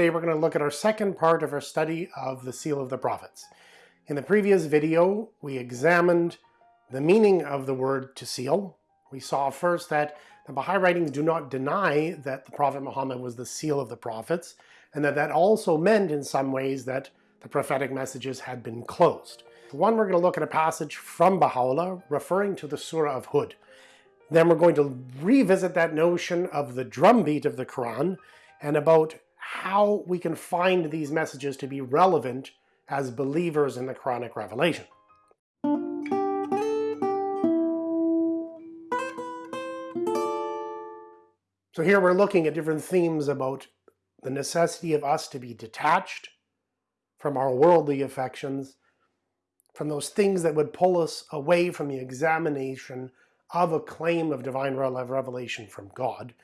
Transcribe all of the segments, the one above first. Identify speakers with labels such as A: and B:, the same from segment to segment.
A: Today we're going to look at our second part of our study of the Seal of the Prophets. In the previous video, we examined the meaning of the word to seal. We saw first that the Baha'i writings do not deny that the Prophet Muhammad was the seal of the prophets, and that that also meant in some ways that the prophetic messages had been closed. One, we're going to look at a passage from Baha'u'llah referring to the Surah of Hud. Then we're going to revisit that notion of the drumbeat of the Quran and about how we can find these messages to be relevant as believers in the Quranic revelation. So here we're looking at different themes about the necessity of us to be detached from our worldly affections, from those things that would pull us away from the examination of a claim of divine revelation from God,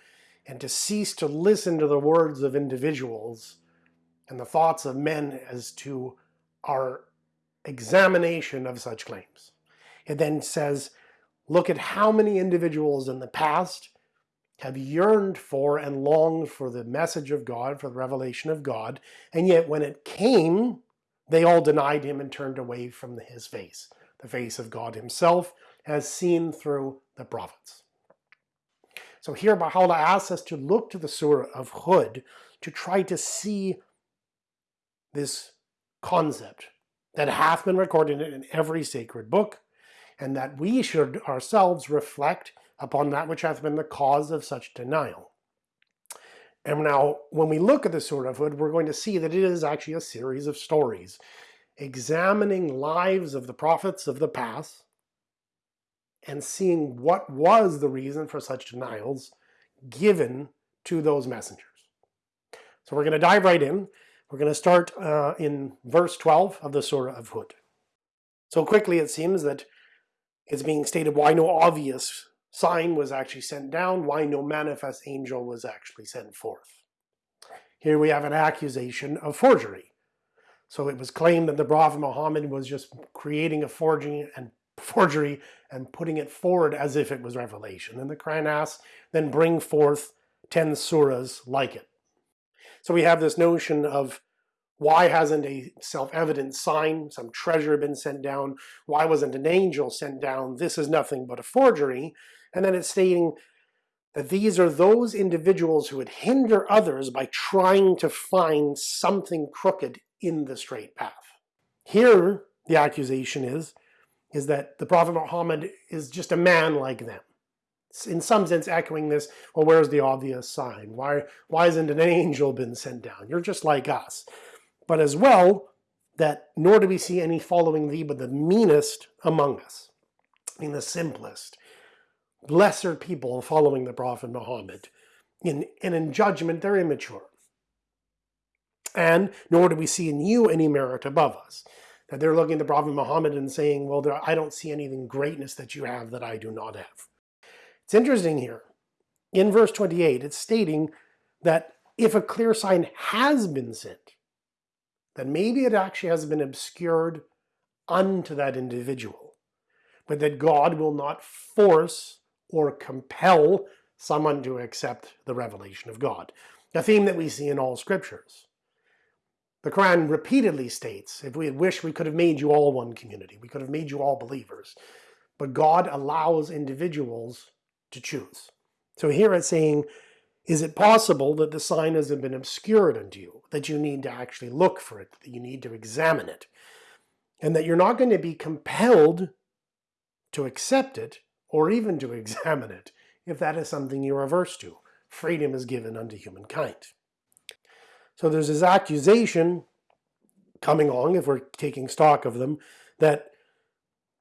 A: and to cease to listen to the words of individuals and the thoughts of men as to our examination of such claims. It then says, look at how many individuals in the past have yearned for and longed for the message of God, for the revelation of God, and yet when it came, they all denied him and turned away from his face, the face of God himself, as seen through the prophets. So here Baha'u'llah asks us to look to the Surah of Hud to try to see this concept that hath been recorded in every sacred book, and that we should ourselves reflect upon that which hath been the cause of such denial. And now, when we look at the Surah of Hud, we're going to see that it is actually a series of stories examining lives of the prophets of the past and seeing what was the reason for such denials given to those messengers. So we're going to dive right in. We're going to start uh, in verse 12 of the Surah of Hud. So quickly it seems that it's being stated why no obvious sign was actually sent down, why no manifest angel was actually sent forth. Here we have an accusation of forgery. So it was claimed that the Prophet Muhammad was just creating a forgery and forgery and putting it forward as if it was revelation. And the Quran asks, then bring forth 10 surahs like it. So we have this notion of why hasn't a self-evident sign, some treasure been sent down? Why wasn't an angel sent down? This is nothing but a forgery. And then it's stating that these are those individuals who would hinder others by trying to find something crooked in the straight path. Here, the accusation is, is that the Prophet Muhammad is just a man like them. In some sense echoing this, well, where's the obvious sign? Why, why hasn't an angel been sent down? You're just like us. But as well, that nor do we see any following thee but the meanest among us, I mean the simplest, lesser people following the Prophet Muhammad. In, and in judgment, they're immature. And nor do we see in you any merit above us. That they're looking at the Prophet Muhammad and saying, well, there, I don't see anything greatness that you have that I do not have. It's interesting here. In verse 28, it's stating that if a clear sign has been sent, then maybe it actually has been obscured unto that individual, but that God will not force or compel someone to accept the revelation of God. A theme that we see in all scriptures. The Quran repeatedly states, if we had wished, we could have made you all one community. We could have made you all believers. But God allows individuals to choose. So here it's saying, is it possible that the sign hasn't been obscured unto you, that you need to actually look for it, that you need to examine it, and that you're not going to be compelled to accept it or even to examine it, if that is something you're averse to. Freedom is given unto humankind. So there's this accusation coming along, if we're taking stock of them, that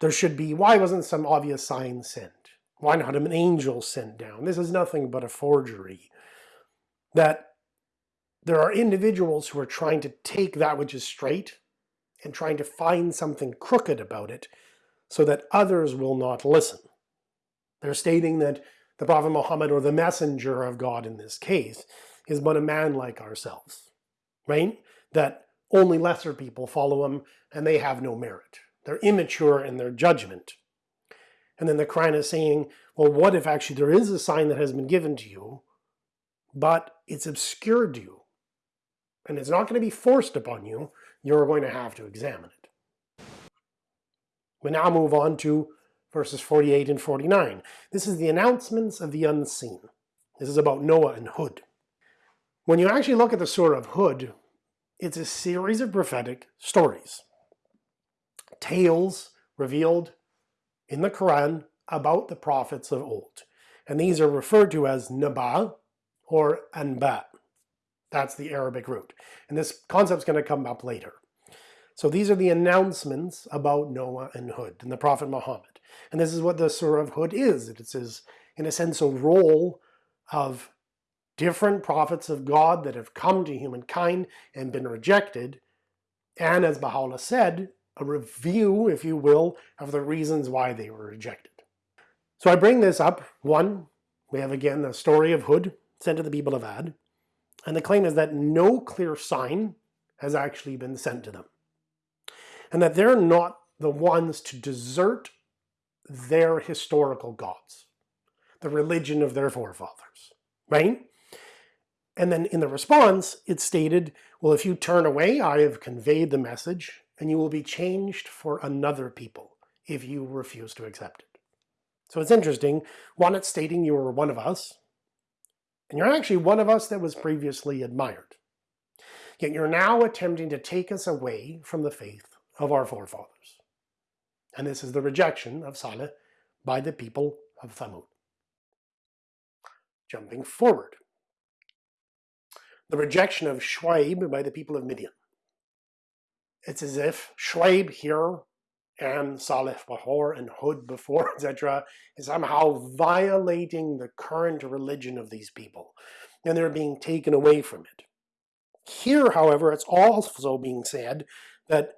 A: there should be, why wasn't some obvious sign sent? Why not an angel sent down? This is nothing but a forgery. That there are individuals who are trying to take that which is straight and trying to find something crooked about it so that others will not listen. They're stating that the Prophet Muhammad, or the messenger of God in this case, is but a man like ourselves, right? That only lesser people follow him and they have no merit. They're immature in their judgment. And then the Quran is saying, well, what if actually there is a sign that has been given to you, but it's obscured you? and it's not going to be forced upon you, you're going to have to examine it. We now move on to verses 48 and 49. This is the announcements of the unseen. This is about Noah and Hud. When you actually look at the Surah of Hud, it's a series of prophetic stories. Tales revealed in the Quran about the prophets of old. And these are referred to as Naba or Anba. That's the Arabic root. And this concept is going to come up later. So these are the announcements about Noah and Hud and the Prophet Muhammad. And this is what the Surah of Hud is. It is, in a sense, a roll of different prophets of God that have come to humankind and been rejected. And as Baha'u'llah said, a review, if you will, of the reasons why they were rejected. So I bring this up. One, we have again the story of Hud sent to the people of Ad. And the claim is that no clear sign has actually been sent to them. And that they're not the ones to desert their historical gods, the religion of their forefathers, right? And then in the response, it stated, well, if you turn away, I have conveyed the message, and you will be changed for another people if you refuse to accept it. So it's interesting. One, it's stating you are one of us, and you're actually one of us that was previously admired. Yet you're now attempting to take us away from the faith of our forefathers. And this is the rejection of Saleh by the people of Thamud. Jumping forward. The rejection of Shuaib by the people of Midian. It's as if Shuaib here and Saleh before and Hud before, etc., is somehow violating the current religion of these people, and they're being taken away from it. Here, however, it's also being said that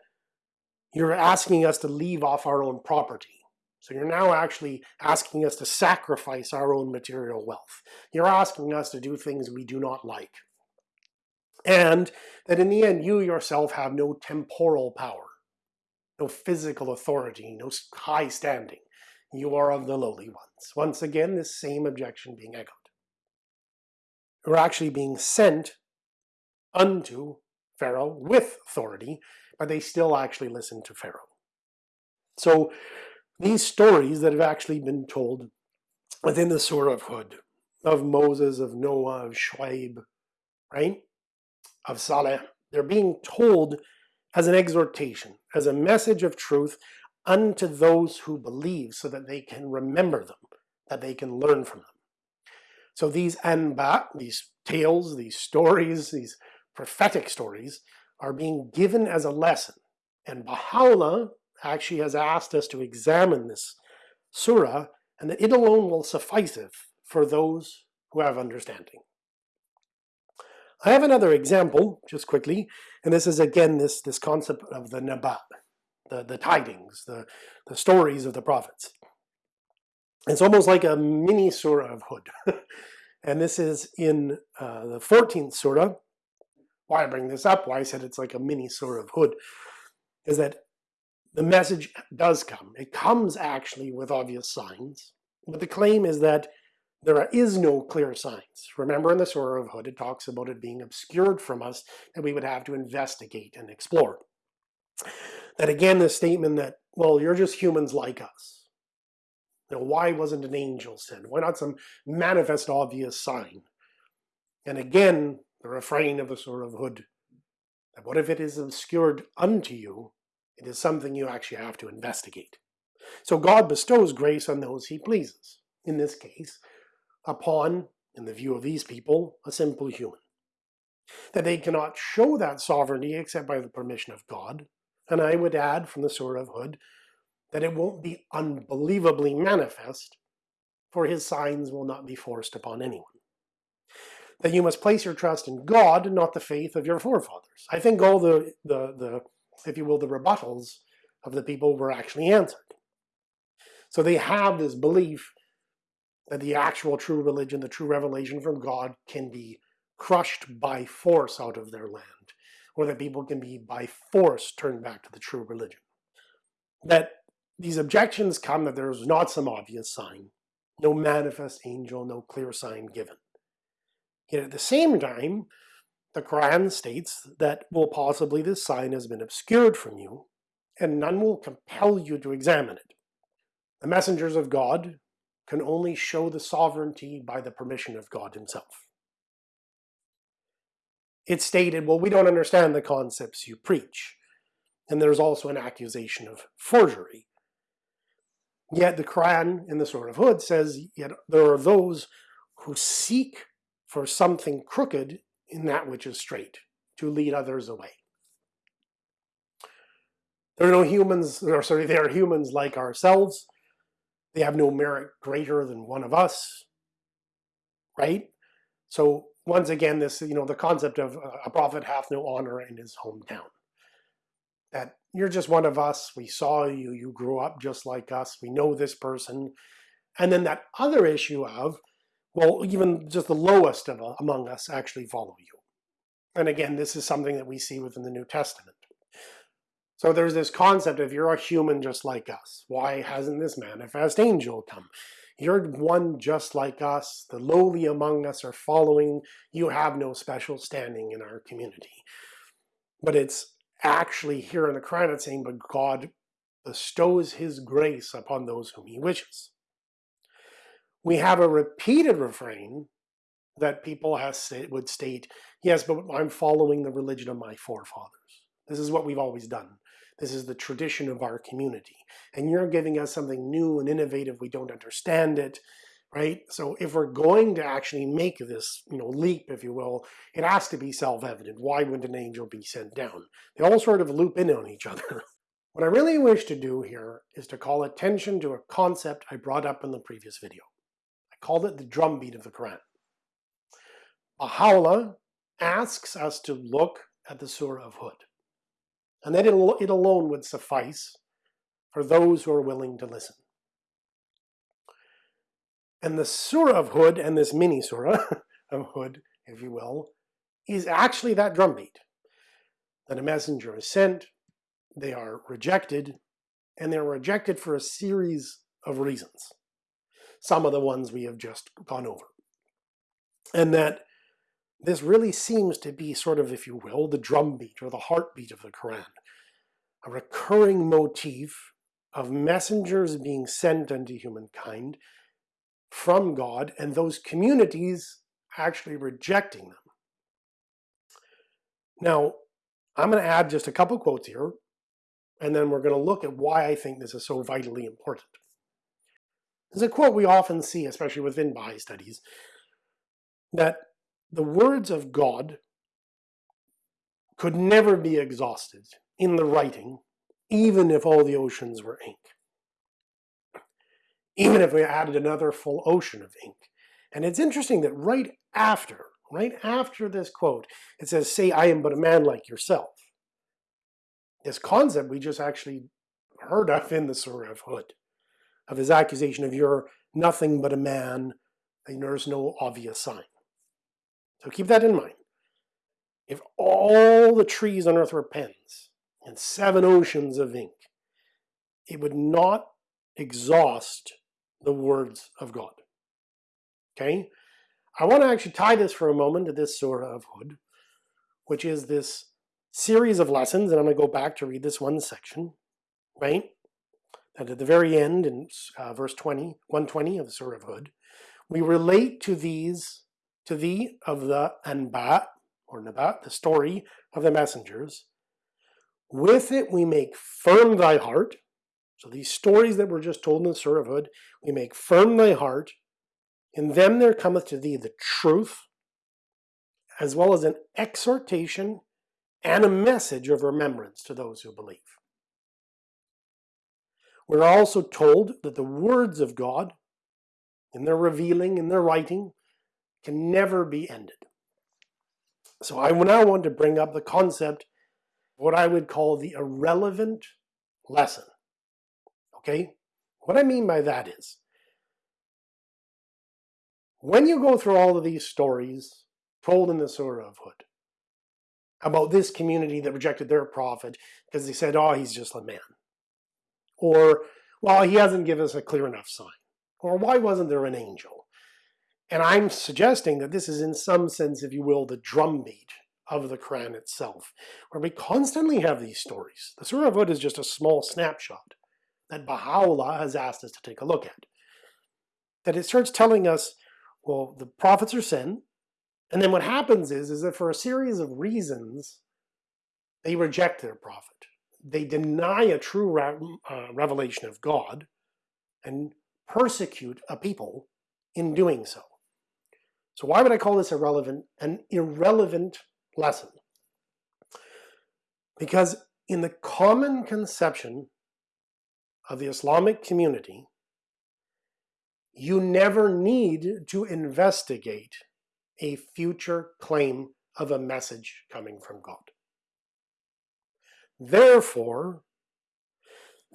A: you're asking us to leave off our own property. So you're now actually asking us to sacrifice our own material wealth. You're asking us to do things we do not like. And that in the end, you yourself have no temporal power no physical authority, no high standing. You are of the lowly ones. Once again, this same objection being echoed. You're actually being sent unto Pharaoh with authority, but they still actually listen to Pharaoh. So these stories that have actually been told within the Surah of Hud, of Moses, of Noah, of Shuaib, right, of Saleh, they're being told as an exhortation, as a message of truth unto those who believe so that they can remember them, that they can learn from them. So these anba, these tales, these stories, these prophetic stories are being given as a lesson. And Baha'u'llah actually has asked us to examine this surah and that it alone will sufficeth for those who have understanding. I have another example, just quickly, and this is again this, this concept of the nabat, the, the tidings, the, the stories of the prophets. It's almost like a mini surah of Hud. and this is in uh, the 14th surah. Why I bring this up, why I said it's like a mini surah of Hud, is that the message does come. It comes actually with obvious signs, but the claim is that there is no clear signs. Remember in the Surah of Hud, it talks about it being obscured from us that we would have to investigate and explore. That again, the statement that, well, you're just humans like us. Know, why wasn't an angel sent? Why not some manifest obvious sign? And again, the refrain of the Surah of Hud, that what if it is obscured unto you, it is something you actually have to investigate. So God bestows grace on those he pleases. In this case, upon, in the view of these people, a simple human. That they cannot show that sovereignty except by the permission of God. And I would add from the Surah of Hud that it won't be unbelievably manifest, for his signs will not be forced upon anyone. That you must place your trust in God, not the faith of your forefathers. I think all the, the, the if you will, the rebuttals of the people were actually answered. So they have this belief that the actual true religion, the true revelation from God can be crushed by force out of their land, or that people can be by force turned back to the true religion. That these objections come that there is not some obvious sign, no manifest angel, no clear sign given. Yet at the same time, the Quran states that, well, possibly this sign has been obscured from you, and none will compel you to examine it. The messengers of God can only show the sovereignty by the permission of God himself. It's stated, well, we don't understand the concepts you preach. And there's also an accusation of forgery. Yet the Quran in the Surah of Hud says, yet there are those who seek for something crooked in that which is straight, to lead others away. There are no humans, or sorry, they are humans like ourselves. They have no merit greater than one of us, right? So once again, this, you know, the concept of uh, a prophet hath no honor in his hometown. That you're just one of us, we saw you, you grew up just like us, we know this person. And then that other issue of, well, even just the lowest of among us actually follow you. And again, this is something that we see within the New Testament. So there's this concept of you're a human just like us. Why hasn't this manifest angel come? You're one just like us. The lowly among us are following. You have no special standing in our community. But it's actually here in the Quran it's saying, but God bestows his grace upon those whom he wishes. We have a repeated refrain that people would state, yes, but I'm following the religion of my forefathers. This is what we've always done. This is the tradition of our community. And you're giving us something new and innovative. We don't understand it, right? So if we're going to actually make this, you know, leap, if you will, it has to be self-evident. Why wouldn't an angel be sent down? They all sort of loop in on each other. what I really wish to do here is to call attention to a concept I brought up in the previous video. I called it the drumbeat of the Quran. Baha'u'llah asks us to look at the Surah of Hud and that it alone would suffice for those who are willing to listen. And the Surah of Hud, and this mini Surah of Hud, if you will, is actually that drumbeat. That a messenger is sent, they are rejected, and they're rejected for a series of reasons. Some of the ones we have just gone over. And that this really seems to be sort of, if you will, the drumbeat or the heartbeat of the Quran. A recurring motif of messengers being sent unto humankind from God and those communities actually rejecting them. Now, I'm going to add just a couple quotes here, and then we're going to look at why I think this is so vitally important. There's a quote we often see, especially within Baha'i studies, that the words of God could never be exhausted in the writing, even if all the oceans were ink. Even if we added another full ocean of ink. And it's interesting that right after, right after this quote, it says, say I am but a man like yourself. This concept we just actually heard of in the Surah of Hud, of his accusation of you're nothing but a man, and there's no obvious sign. So keep that in mind. If all the trees on earth were pens and seven oceans of ink, it would not exhaust the words of God. Okay? I want to actually tie this for a moment to this Surah of Hud, which is this series of lessons, and I'm going to go back to read this one section, right? And at the very end, in uh, verse 20, 120 of the Surah of Hud, we relate to these to thee of the Anba, or Nabat, the story of the messengers. With it we make firm thy heart. So these stories that were just told in the Surah of Hud, we make firm thy heart. In them there cometh to thee the truth, as well as an exhortation and a message of remembrance to those who believe. We're also told that the words of God, in their revealing, in their writing, can never be ended. So I now want to bring up the concept, what I would call the irrelevant lesson. Okay? What I mean by that is, when you go through all of these stories told in the Surah of Hud about this community that rejected their prophet because they said, oh, he's just a man. Or, well, he hasn't given us a clear enough sign. Or why wasn't there an angel? And I'm suggesting that this is in some sense, if you will, the drumbeat of the Quran itself, where we constantly have these stories. The Surah of Hud is just a small snapshot that Baha'u'llah has asked us to take a look at. That it starts telling us, well, the prophets are sent, and then what happens is, is that for a series of reasons, they reject their prophet. They deny a true re uh, revelation of God and persecute a people in doing so. So why would I call this irrelevant? An irrelevant lesson. Because in the common conception of the Islamic community, you never need to investigate a future claim of a message coming from God. Therefore,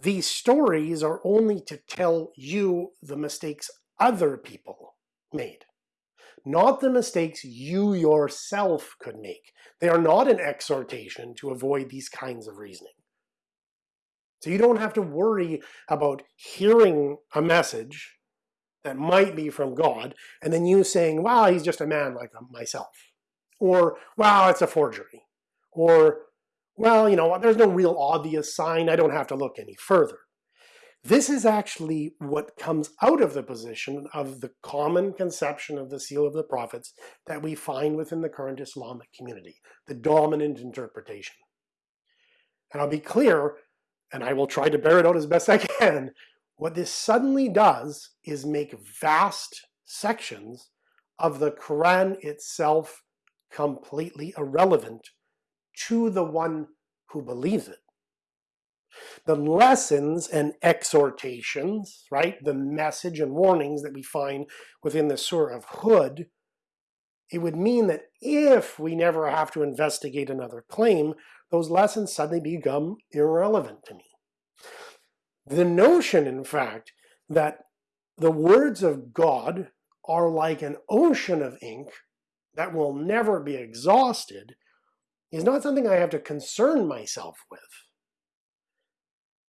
A: these stories are only to tell you the mistakes other people made, not the mistakes you yourself could make. They are not an exhortation to avoid these kinds of reasoning. So you don't have to worry about hearing a message that might be from God, and then you saying, wow, he's just a man like um, myself. Or, wow, it's a forgery. Or, well, you know, there's no real obvious sign, I don't have to look any further. This is actually what comes out of the position of the common conception of the seal of the prophets that we find within the current Islamic community, the dominant interpretation. And I'll be clear, and I will try to bear it out as best I can, what this suddenly does is make vast sections of the Quran itself completely irrelevant to the one who believes it. The lessons and exhortations, right, the message and warnings that we find within the Surah of Hud, it would mean that if we never have to investigate another claim, those lessons suddenly become irrelevant to me. The notion, in fact, that the words of God are like an ocean of ink that will never be exhausted is not something I have to concern myself with.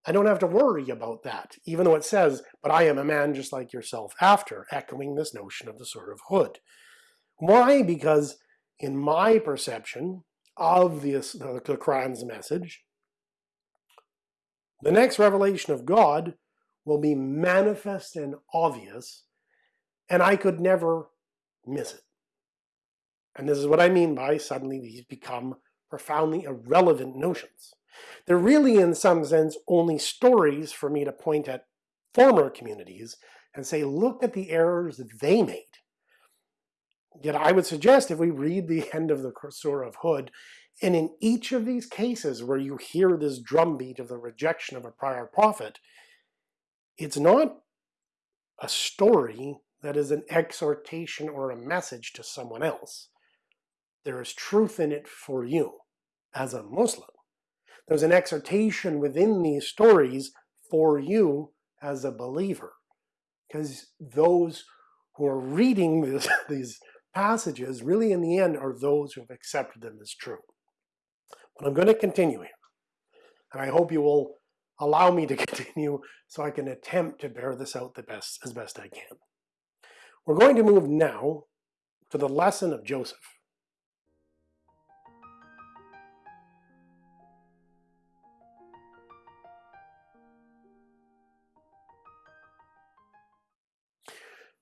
A: I don't have to worry about that, even though it says, but I am a man just like yourself after, echoing this notion of the Surah of Hud. Why? Because in my perception of this, the, the Quran's message, the next revelation of God will be manifest and obvious, and I could never miss it. And this is what I mean by suddenly these become profoundly irrelevant notions. They're really, in some sense, only stories for me to point at former communities and say, look at the errors that they made. Yet I would suggest if we read the end of the Surah of Hud, and in each of these cases where you hear this drumbeat of the rejection of a prior prophet, it's not a story that is an exhortation or a message to someone else. There is truth in it for you as a Muslim. There's an exhortation within these stories for you as a believer. Because those who are reading this, these passages really in the end are those who have accepted them as true. But I'm going to continue here. And I hope you will allow me to continue so I can attempt to bear this out the best as best I can. We're going to move now to the lesson of Joseph.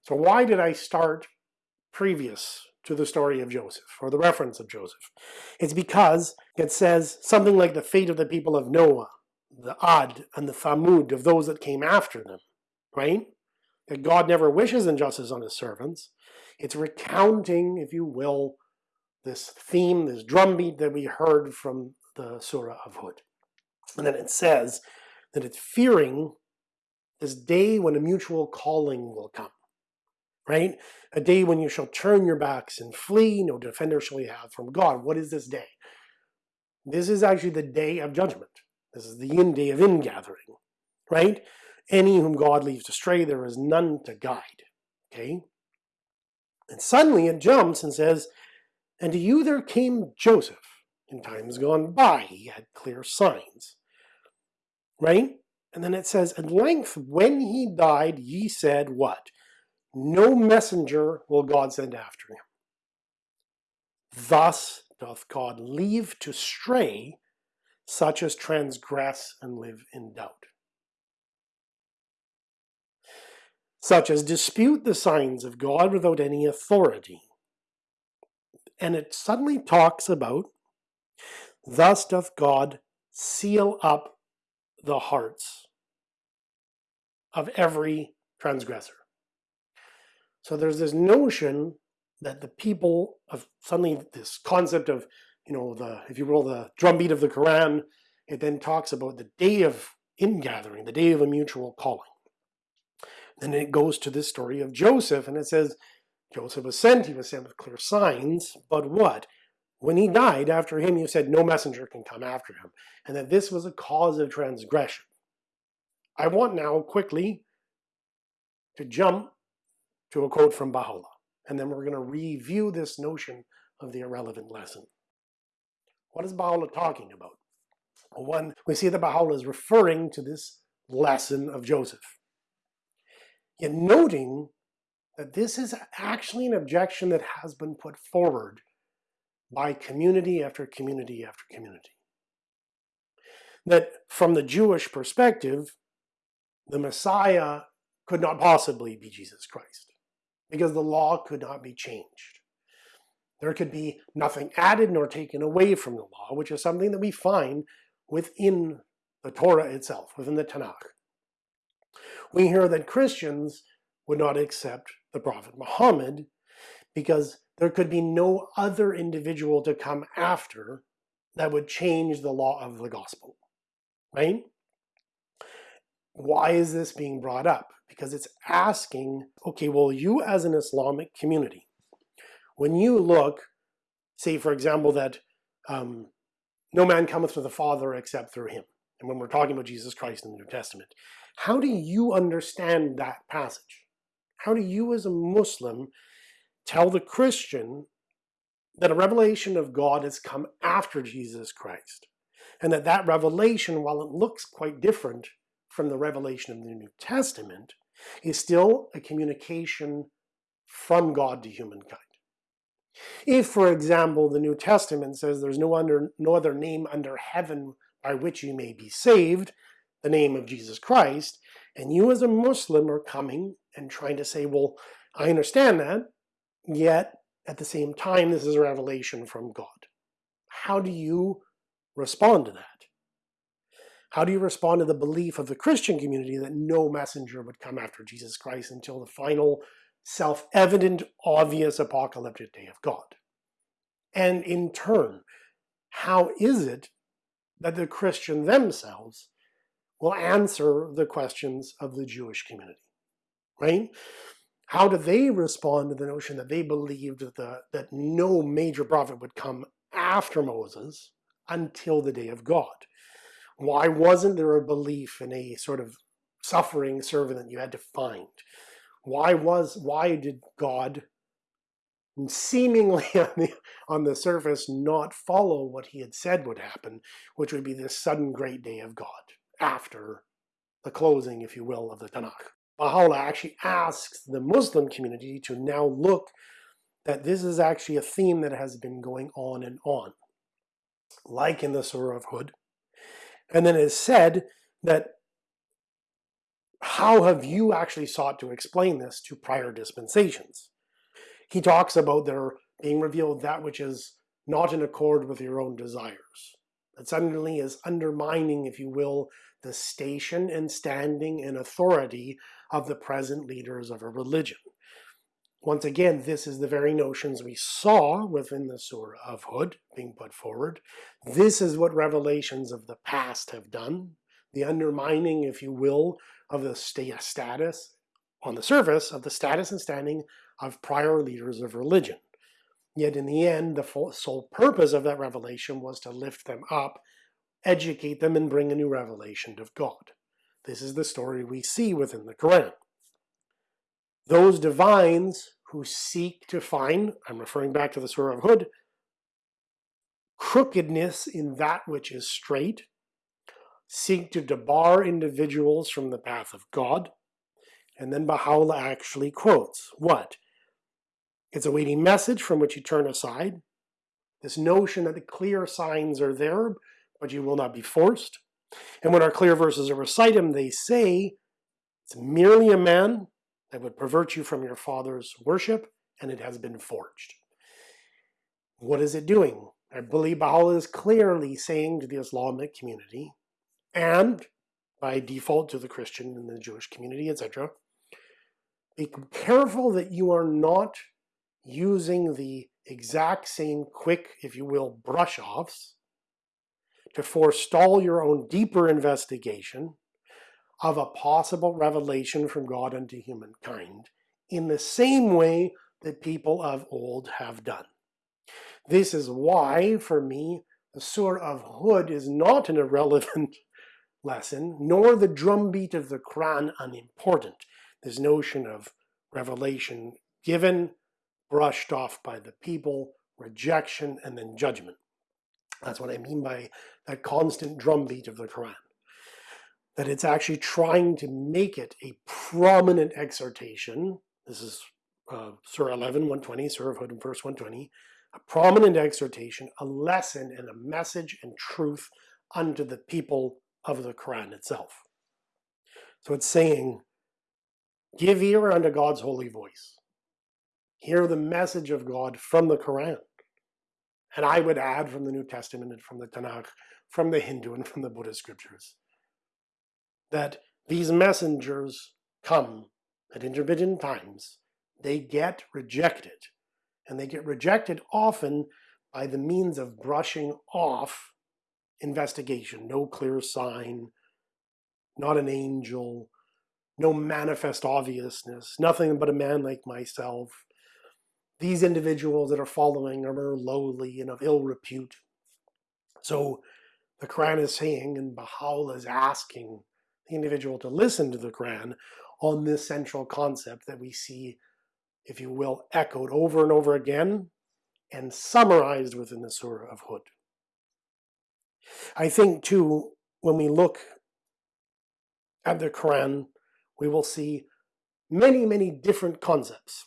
A: So why did I start previous to the story of Joseph, or the reference of Joseph? It's because it says something like the fate of the people of Noah, the Ad, and the Thamud, of those that came after them, right? That God never wishes injustice on his servants. It's recounting, if you will, this theme, this drumbeat that we heard from the Surah of Hud. And then it says that it's fearing this day when a mutual calling will come right? A day when you shall turn your backs and flee, no defender shall you have from God. What is this day? This is actually the day of judgment. This is the in day of ingathering, right? Any whom God leaves astray, there is none to guide, okay? And suddenly it jumps and says, And to you there came Joseph. In times gone by, he had clear signs, right? And then it says, At length, when he died, ye said, What? No messenger will God send after him. Thus doth God leave to stray such as transgress and live in doubt. Such as dispute the signs of God without any authority. And it suddenly talks about, thus doth God seal up the hearts of every transgressor. So there's this notion that the people of suddenly this concept of, you know, the, if you will, the drumbeat of the Quran, it then talks about the day of ingathering, the day of a mutual calling. Then it goes to this story of Joseph, and it says, Joseph was sent, he was sent with clear signs, but what? When he died, after him, you said no messenger can come after him, and that this was a cause of transgression. I want now quickly to jump to a quote from Baha'u'llah, and then we're going to review this notion of the irrelevant lesson. What is Baha'u'llah talking about? Well, One, we see that Baha'u'llah is referring to this lesson of Joseph. Yet noting that this is actually an objection that has been put forward by community after community after community. That from the Jewish perspective, the Messiah could not possibly be Jesus Christ because the law could not be changed. There could be nothing added nor taken away from the law, which is something that we find within the Torah itself, within the Tanakh. We hear that Christians would not accept the Prophet Muhammad because there could be no other individual to come after that would change the law of the gospel, right? Why is this being brought up? Because it's asking, okay, well, you as an Islamic community, when you look, say for example that um, no man cometh to the Father except through him, and when we're talking about Jesus Christ in the New Testament, how do you understand that passage? How do you as a Muslim tell the Christian that a revelation of God has come after Jesus Christ? And that that revelation, while it looks quite different from the revelation of the New Testament, is still a communication from God to humankind. If, for example, the New Testament says there's no, under, no other name under heaven by which you may be saved, the name of Jesus Christ, and you as a Muslim are coming and trying to say, well, I understand that, yet at the same time, this is a revelation from God. How do you respond to that? How do you respond to the belief of the Christian community that no messenger would come after Jesus Christ until the final self-evident, obvious apocalyptic day of God? And in turn, how is it that the Christian themselves will answer the questions of the Jewish community, right? How do they respond to the notion that they believed that, the, that no major prophet would come after Moses until the day of God? Why wasn't there a belief in a sort of suffering servant that you had to find? Why was why did God seemingly on the, on the surface not follow what he had said would happen, which would be this sudden great day of God? after the closing, if you will, of the Tanakh. Baha'u'llah actually asks the Muslim community to now look that this is actually a theme that has been going on and on, like in the Surah of Hud. And then it is said that how have you actually sought to explain this to prior dispensations? He talks about there being revealed that which is not in accord with your own desires. That suddenly is undermining, if you will, the station and standing and authority of the present leaders of a religion. Once again, this is the very notions we saw within the Surah of Hud being put forward. This is what revelations of the past have done. The undermining, if you will, of the status, on the surface, of the status and standing of prior leaders of religion. Yet in the end, the sole purpose of that revelation was to lift them up educate them and bring a new revelation of God. This is the story we see within the Quran. Those divines who seek to find, I'm referring back to the Surah of Hud, crookedness in that which is straight, seek to debar individuals from the path of God, and then Baha'u'llah actually quotes what? It's a weighty message from which you turn aside, This notion that the clear signs are there, but you will not be forced. And when our clear verses are recited, they say, it's merely a man that would pervert you from your father's worship, and it has been forged. What is it doing? I believe Baha'u'llah is clearly saying to the Islamic community, and by default to the Christian and the Jewish community, etc., be careful that you are not using the exact same quick, if you will, brush offs to forestall your own deeper investigation of a possible revelation from God unto humankind in the same way that people of old have done. This is why, for me, the Surah of Hud is not an irrelevant lesson, nor the drumbeat of the Quran unimportant. This notion of revelation given, brushed off by the people, rejection, and then judgment. That's what I mean by that constant drumbeat of the Quran. That it's actually trying to make it a prominent exhortation. This is uh, Surah 11, 120, Surah Hud, verse 120. A prominent exhortation, a lesson, and a message and truth unto the people of the Quran itself. So it's saying, give ear unto God's holy voice. Hear the message of God from the Quran. And I would add from the New Testament and from the Tanakh, from the Hindu and from the Buddhist scriptures, that these messengers come at intermittent times. They get rejected. And they get rejected often by the means of brushing off investigation. No clear sign, not an angel, no manifest obviousness, nothing but a man like myself, these individuals that are following are lowly and of ill repute. So the Quran is saying, and Baha'u'llah is asking individual to listen to the Quran on this central concept that we see, if you will, echoed over and over again and summarized within the Surah of Hud. I think too, when we look at the Quran, we will see many, many different concepts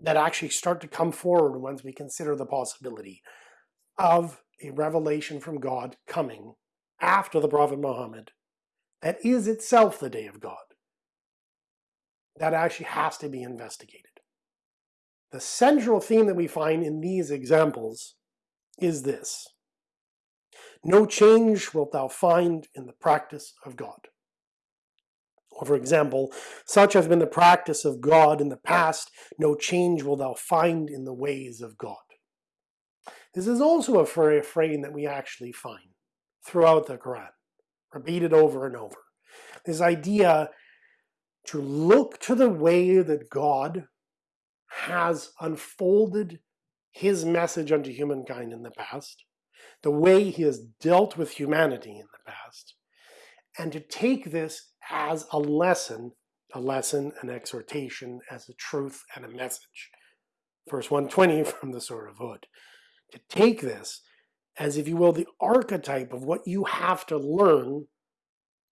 A: that actually start to come forward once we consider the possibility of a revelation from God coming after the Prophet Muhammad that is itself the day of God. That actually has to be investigated. The central theme that we find in these examples is this. No change wilt thou find in the practice of God. Or for example, such has been the practice of God in the past, no change will thou find in the ways of God. This is also a refrain that we actually find throughout the Quran, repeated over and over. This idea to look to the way that God has unfolded his message unto humankind in the past, the way he has dealt with humanity in the past, and to take this as a lesson, a lesson, an exhortation, as a truth and a message. Verse 120 from the Surah of Hud. To take this as, if you will, the archetype of what you have to learn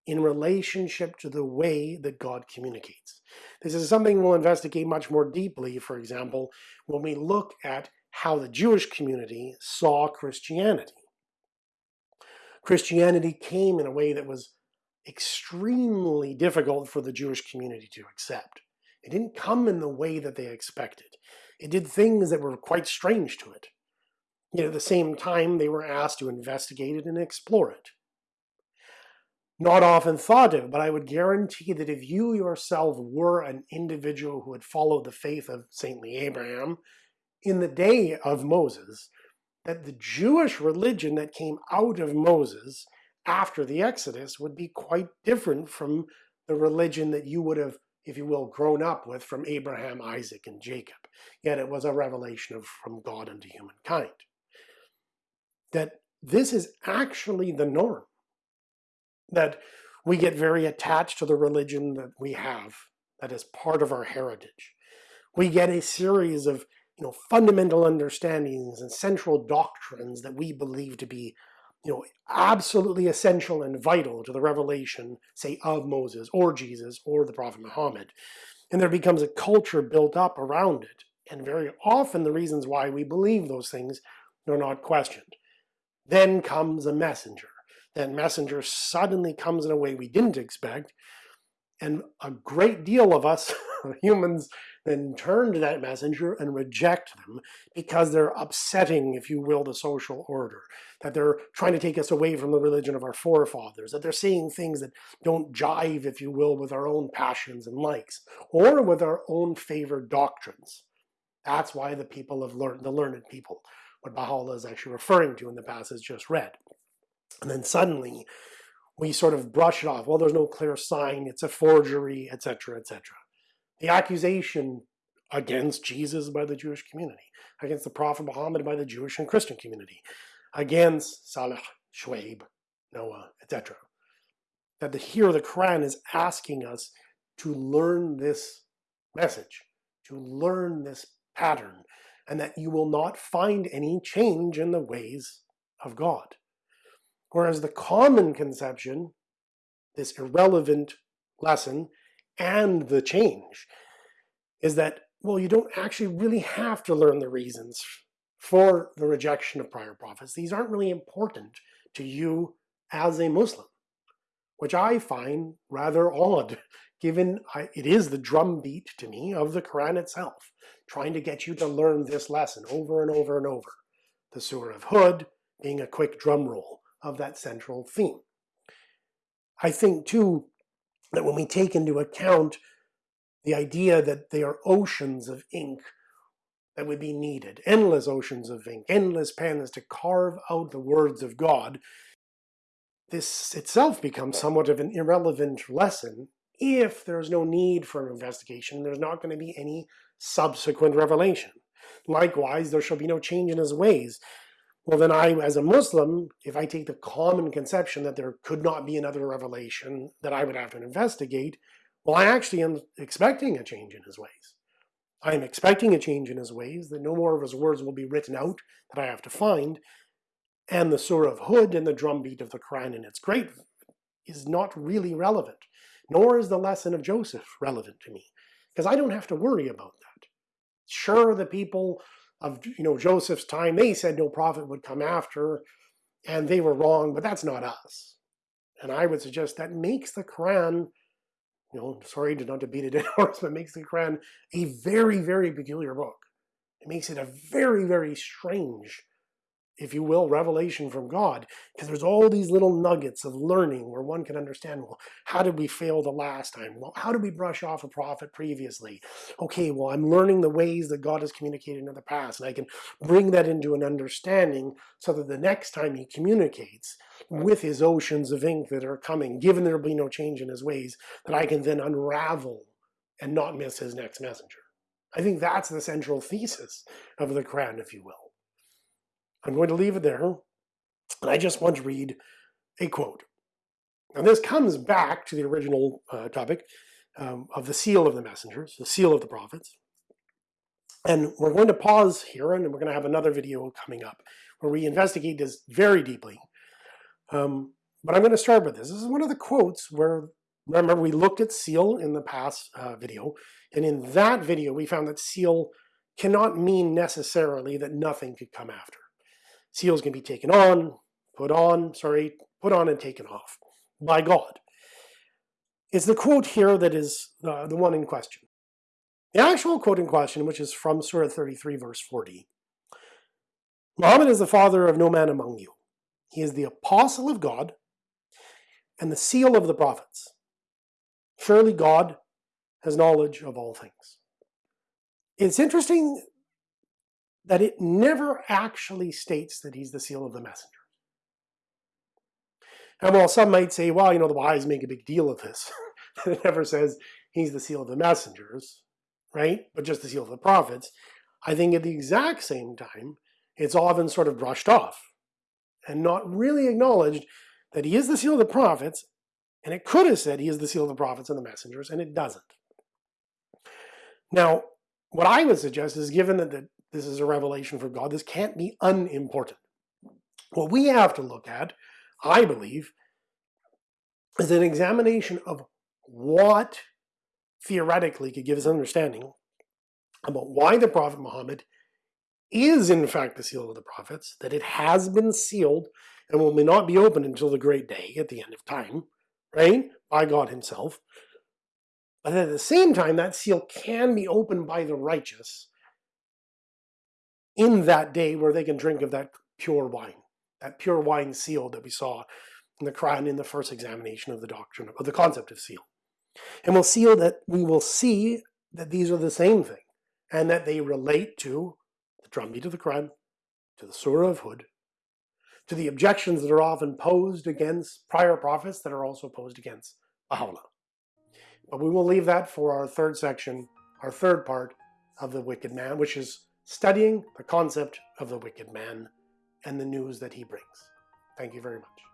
A: in relationship to the way that God communicates. This is something we'll investigate much more deeply, for example, when we look at how the Jewish community saw Christianity. Christianity came in a way that was extremely difficult for the Jewish community to accept. It didn't come in the way that they expected. It did things that were quite strange to it. Yet at the same time, they were asked to investigate it and explore it. Not often thought of, but I would guarantee that if you yourself were an individual who had followed the faith of saintly Abraham in the day of Moses, that the Jewish religion that came out of Moses after the Exodus would be quite different from the religion that you would have, if you will, grown up with from Abraham, Isaac, and Jacob. Yet it was a revelation of from God unto humankind. That this is actually the norm. That we get very attached to the religion that we have, that is part of our heritage. We get a series of you know, fundamental understandings and central doctrines that we believe to be you know, absolutely essential and vital to the revelation, say, of Moses or Jesus or the Prophet Muhammad. And there becomes a culture built up around it. And very often the reasons why we believe those things They're not questioned. Then comes a messenger. That messenger suddenly comes in a way we didn't expect, and a great deal of us humans then turn to that messenger and reject them because they're upsetting, if you will, the social order. That they're trying to take us away from the religion of our forefathers. That they're saying things that don't jive, if you will, with our own passions and likes, or with our own favored doctrines. That's why the people have learned, the learned people, what Baha'u'llah is actually referring to in the passage just read. And then suddenly, we sort of brush it off. Well, there's no clear sign, it's a forgery, etc., etc the accusation against Jesus by the Jewish community, against the Prophet Muhammad by the Jewish and Christian community, against Salih, Shuaib, Noah, etc. That the, here the Quran is asking us to learn this message, to learn this pattern, and that you will not find any change in the ways of God. Whereas the common conception, this irrelevant lesson, and the change is that, well, you don't actually really have to learn the reasons for the rejection of prior prophets. These aren't really important to you as a Muslim, which I find rather odd, given I, it is the drumbeat to me of the Quran itself, trying to get you to learn this lesson over and over and over. The Surah of Hud being a quick drum roll of that central theme. I think, too, that when we take into account the idea that they are oceans of ink that would be needed, endless oceans of ink, endless pens to carve out the words of God, this itself becomes somewhat of an irrelevant lesson if there's no need for an investigation, there's not going to be any subsequent revelation. Likewise, there shall be no change in his ways. Well, then I, as a Muslim, if I take the common conception that there could not be another revelation that I would have to investigate, well, I actually am expecting a change in his ways. I am expecting a change in his ways, that no more of his words will be written out that I have to find, and the Surah of Hud and the drumbeat of the Quran in its great is not really relevant, nor is the lesson of Joseph relevant to me, because I don't have to worry about that. Sure, the people of you know Joseph's time, they said no prophet would come after, and they were wrong, but that's not us. And I would suggest that makes the Quran, you know, sorry to not to beat a dead horse, but makes the Quran a very, very peculiar book. It makes it a very, very strange if you will, revelation from God, because there's all these little nuggets of learning where one can understand, well, how did we fail the last time? Well, how did we brush off a prophet previously? Okay, well, I'm learning the ways that God has communicated in the past, and I can bring that into an understanding so that the next time he communicates with his oceans of ink that are coming, given there will be no change in his ways, that I can then unravel and not miss his next messenger. I think that's the central thesis of the Quran, if you will. I'm going to leave it there, and I just want to read a quote. And this comes back to the original uh, topic um, of the seal of the messengers, the seal of the prophets. And we're going to pause here, and we're going to have another video coming up where we investigate this very deeply. Um, but I'm going to start with this. This is one of the quotes where, remember, we looked at seal in the past uh, video, and in that video we found that seal cannot mean necessarily that nothing could come after. Seals can be taken on, put on, sorry, put on and taken off by God. It's the quote here that is uh, the one in question. The actual quote in question, which is from Surah 33, verse 40. Muhammad is the father of no man among you. He is the apostle of God and the seal of the prophets. Surely God has knowledge of all things. It's interesting that it never actually states that he's the seal of the messenger. And while some might say, well, you know, the Baha'is make a big deal of this, it never says he's the seal of the messengers, right? But just the seal of the prophets. I think at the exact same time, it's often sort of brushed off and not really acknowledged that he is the seal of the prophets, and it could have said he is the seal of the prophets and the messengers, and it doesn't. Now, what I would suggest is given that the this is a revelation from God. This can't be unimportant. What we have to look at, I believe, is an examination of what theoretically could give us understanding about why the Prophet Muhammad is in fact the seal of the prophets, that it has been sealed and will not be opened until the great day at the end of time, right? By God Himself. But at the same time, that seal can be opened by the righteous in that day where they can drink of that pure wine, that pure wine seal that we saw in the Quran in the first examination of the doctrine of the concept of seal. And we'll see that we will see that these are the same thing and that they relate to the drumbeat of the Quran, to the Surah of Hud, to the objections that are often posed against prior prophets that are also posed against Baha'u'llah. But we will leave that for our third section, our third part of the wicked man, which is studying the concept of the wicked man and the news that he brings. Thank you very much.